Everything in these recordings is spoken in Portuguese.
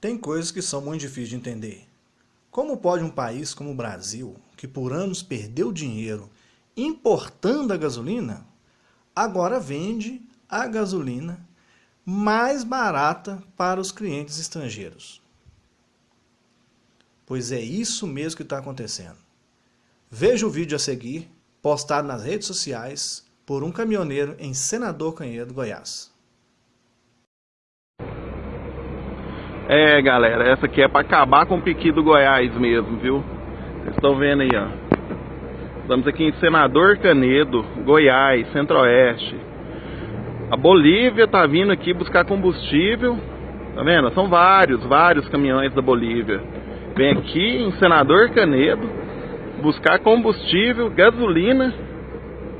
Tem coisas que são muito difíceis de entender. Como pode um país como o Brasil, que por anos perdeu dinheiro importando a gasolina, agora vende a gasolina mais barata para os clientes estrangeiros? Pois é isso mesmo que está acontecendo. Veja o vídeo a seguir, postado nas redes sociais por um caminhoneiro em Senador Canhedo, Goiás. É, galera, essa aqui é para acabar com o piqui do Goiás mesmo, viu? Vocês estão vendo aí, ó. Estamos aqui em Senador Canedo, Goiás, Centro-Oeste. A Bolívia tá vindo aqui buscar combustível. Tá vendo? São vários, vários caminhões da Bolívia. Vem aqui em Senador Canedo buscar combustível, gasolina.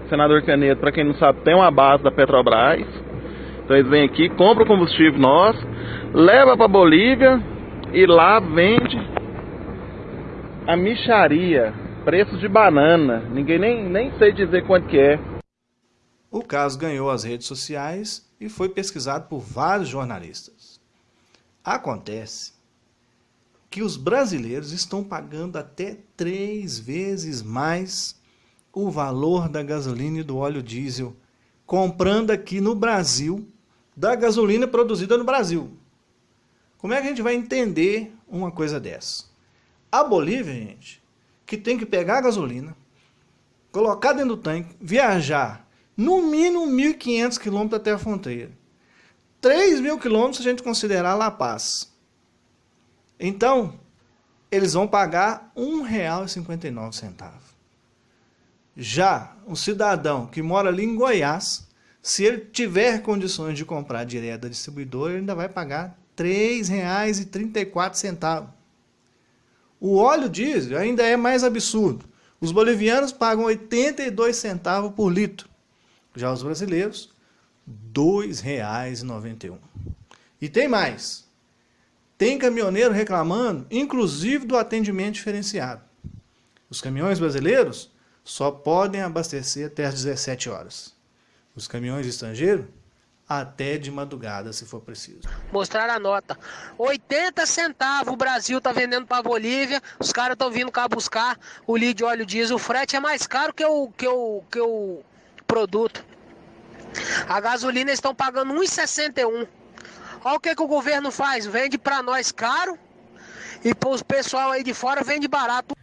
Senador Canedo, para quem não sabe, tem uma base da Petrobras. Então eles vêm aqui, compram combustível nosso leva para Bolívia e lá vende a micharia, preço de banana. Ninguém nem, nem sei dizer quanto que é. O caso ganhou as redes sociais e foi pesquisado por vários jornalistas. Acontece que os brasileiros estão pagando até três vezes mais o valor da gasolina e do óleo diesel, comprando aqui no Brasil da gasolina produzida no Brasil. Como é que a gente vai entender uma coisa dessa? A Bolívia, gente, que tem que pegar a gasolina, colocar dentro do tanque, viajar no mínimo 1.500 quilômetros até a fronteira. 3 mil quilômetros se a gente considerar La Paz. Então, eles vão pagar R$ 1,59. Já o cidadão que mora ali em Goiás, se ele tiver condições de comprar direto da distribuidora, ele ainda vai pagar R$ 3,34. O óleo diesel ainda é mais absurdo. Os bolivianos pagam 82 centavos por litro. Já os brasileiros, R$ 2,91. E tem mais. Tem caminhoneiro reclamando, inclusive do atendimento diferenciado. Os caminhões brasileiros só podem abastecer até às 17 horas. Os caminhões estrangeiros até de madrugada, se for preciso. Mostrar a nota. 80 centavos o Brasil tá vendendo para Bolívia, os caras estão vindo cá buscar o litro de óleo diesel. O frete é mais caro que o, que o, que o produto. A gasolina estão pagando 1,61. Olha o que, que o governo faz, vende para nós caro e para o pessoal aí de fora vende barato.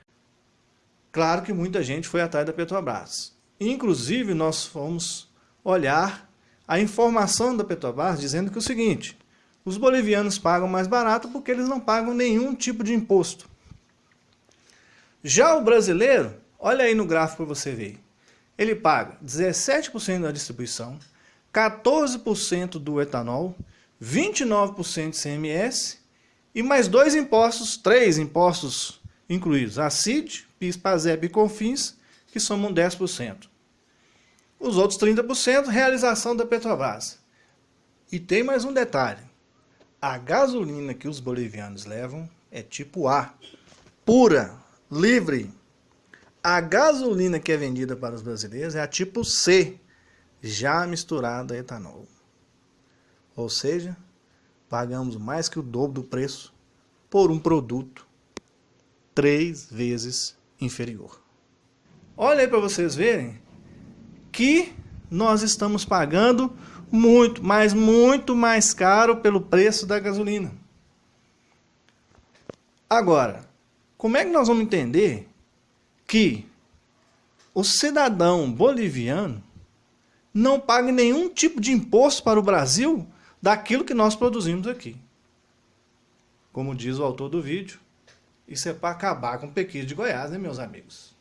Claro que muita gente foi atrás da Petrobras. Inclusive nós fomos olhar a informação da Petrobras dizendo que é o seguinte, os bolivianos pagam mais barato porque eles não pagam nenhum tipo de imposto. Já o brasileiro, olha aí no gráfico para você ver, ele paga 17% da distribuição, 14% do etanol, 29% de CMS e mais dois impostos, três impostos incluídos, a CID, PIS, PASEP e CONFINS, que somam 10%. Os outros 30% realização da Petrobras. E tem mais um detalhe. A gasolina que os bolivianos levam é tipo A, pura, livre. A gasolina que é vendida para os brasileiros é a tipo C, já misturada a etanol. Ou seja, pagamos mais que o dobro do preço por um produto três vezes inferior. Olha aí para vocês verem que nós estamos pagando muito, mas muito mais caro pelo preço da gasolina. Agora, como é que nós vamos entender que o cidadão boliviano não paga nenhum tipo de imposto para o Brasil daquilo que nós produzimos aqui? Como diz o autor do vídeo, isso é para acabar com o pequeno de Goiás, né, meus amigos?